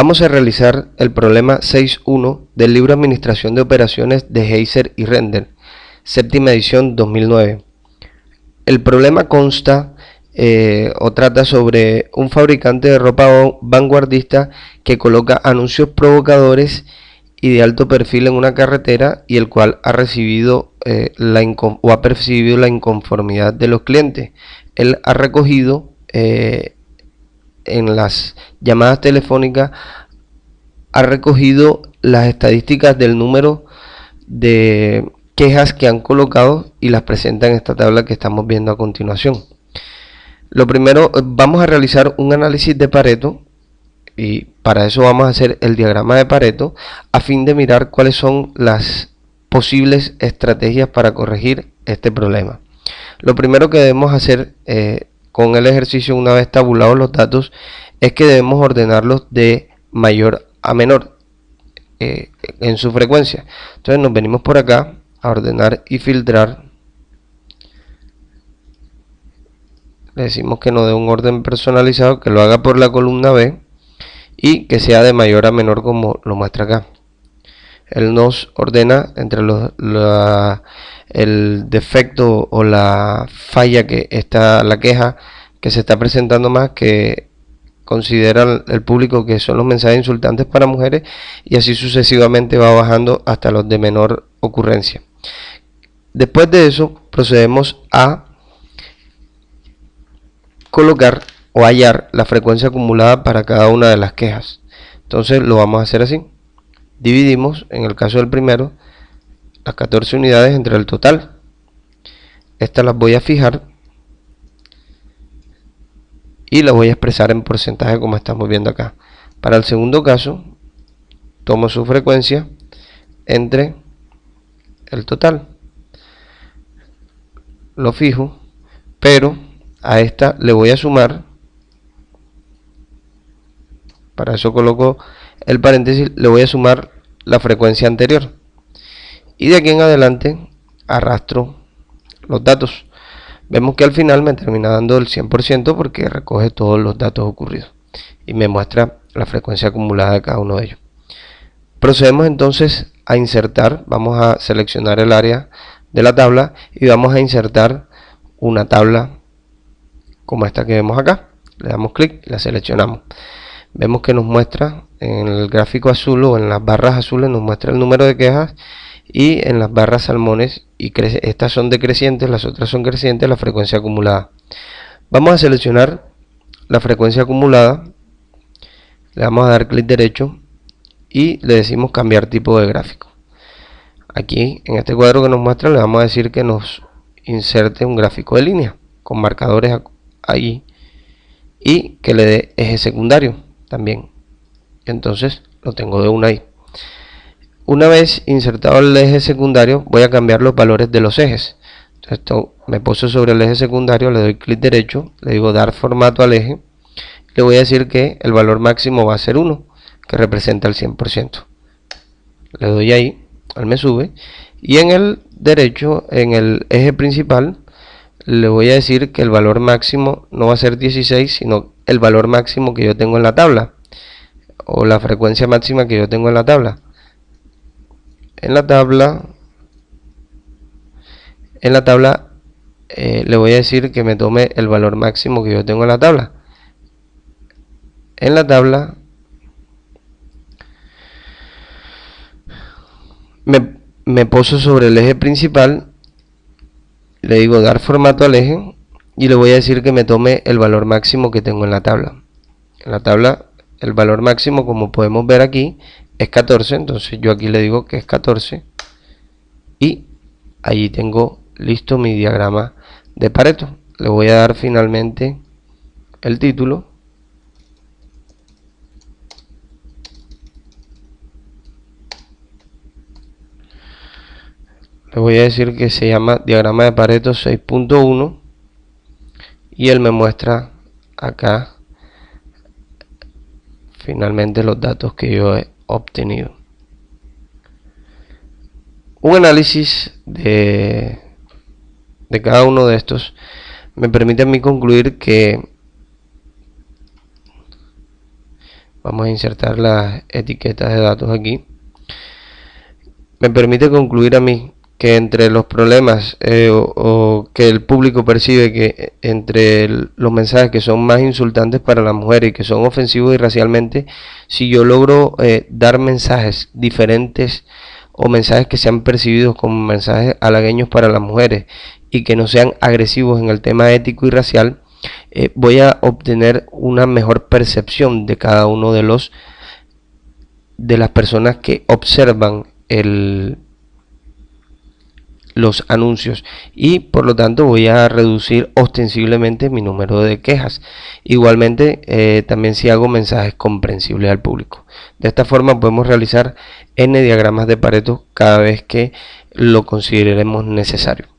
Vamos a realizar el problema 6.1 del libro Administración de Operaciones de Heiser y Render, séptima edición 2009. El problema consta eh, o trata sobre un fabricante de ropa vanguardista que coloca anuncios provocadores y de alto perfil en una carretera y el cual ha recibido eh, la o ha percibido la inconformidad de los clientes. Él ha recogido eh, en las llamadas telefónicas ha recogido las estadísticas del número de quejas que han colocado y las presenta en esta tabla que estamos viendo a continuación. Lo primero, vamos a realizar un análisis de Pareto y para eso vamos a hacer el diagrama de Pareto a fin de mirar cuáles son las posibles estrategias para corregir este problema. Lo primero que debemos hacer eh, con el ejercicio una vez tabulados los datos es que debemos ordenarlos de mayor a menor eh, en su frecuencia. Entonces nos venimos por acá a ordenar y filtrar. Le decimos que nos dé un orden personalizado, que lo haga por la columna B y que sea de mayor a menor como lo muestra acá. Él nos ordena entre los, el defecto o la falla que está, la queja que se está presentando más que considera el público que son los mensajes insultantes para mujeres y así sucesivamente va bajando hasta los de menor ocurrencia. Después de eso procedemos a colocar o hallar la frecuencia acumulada para cada una de las quejas. Entonces lo vamos a hacer así. Dividimos, en el caso del primero, las 14 unidades entre el total. Estas las voy a fijar y las voy a expresar en porcentaje como estamos viendo acá. Para el segundo caso, tomo su frecuencia entre el total. Lo fijo, pero a esta le voy a sumar, para eso coloco el paréntesis, le voy a sumar la frecuencia anterior. Y de aquí en adelante arrastro los datos. Vemos que al final me termina dando el 100% porque recoge todos los datos ocurridos y me muestra la frecuencia acumulada de cada uno de ellos. Procedemos entonces a insertar, vamos a seleccionar el área de la tabla y vamos a insertar una tabla como esta que vemos acá. Le damos clic y la seleccionamos. Vemos que nos muestra en el gráfico azul o en las barras azules nos muestra el número de quejas y en las barras salmones y estas son decrecientes, las otras son crecientes, la frecuencia acumulada. Vamos a seleccionar la frecuencia acumulada, le vamos a dar clic derecho y le decimos cambiar tipo de gráfico. Aquí en este cuadro que nos muestra le vamos a decir que nos inserte un gráfico de línea con marcadores ahí y que le dé eje secundario también. Entonces lo tengo de una ahí. Una vez insertado el eje secundario, voy a cambiar los valores de los ejes. esto me puso sobre el eje secundario, le doy clic derecho, le digo dar formato al eje. Le voy a decir que el valor máximo va a ser 1, que representa el 100%. Le doy ahí, él me sube. Y en el derecho, en el eje principal, le voy a decir que el valor máximo no va a ser 16, sino el valor máximo que yo tengo en la tabla. O la frecuencia máxima que yo tengo en la tabla. En la tabla en la tabla eh, le voy a decir que me tome el valor máximo que yo tengo en la tabla. En la tabla me, me poso sobre el eje principal le digo dar formato al eje y le voy a decir que me tome el valor máximo que tengo en la tabla. En la tabla el valor máximo como podemos ver aquí es 14 entonces yo aquí le digo que es 14 y allí tengo listo mi diagrama de Pareto. Le voy a dar finalmente el título. Le voy a decir que se llama diagrama de Pareto 6.1 y él me muestra acá finalmente los datos que yo he obtenido. Un análisis de, de cada uno de estos me permite a mí concluir que vamos a insertar las etiquetas de datos aquí me permite concluir a mí que entre los problemas eh, o, que el público percibe que entre los mensajes que son más insultantes para las mujeres y que son ofensivos y racialmente, si yo logro eh, dar mensajes diferentes o mensajes que sean percibidos como mensajes halagueños para las mujeres y que no sean agresivos en el tema ético y racial, eh, voy a obtener una mejor percepción de cada uno de los de las personas que observan el, los anuncios. Y por lo tanto voy a reducir ostensiblemente mi número de quejas. Igualmente eh, también si hago mensajes comprensibles al público. De esta forma podemos realizar n diagramas de pareto cada vez que lo consideremos necesario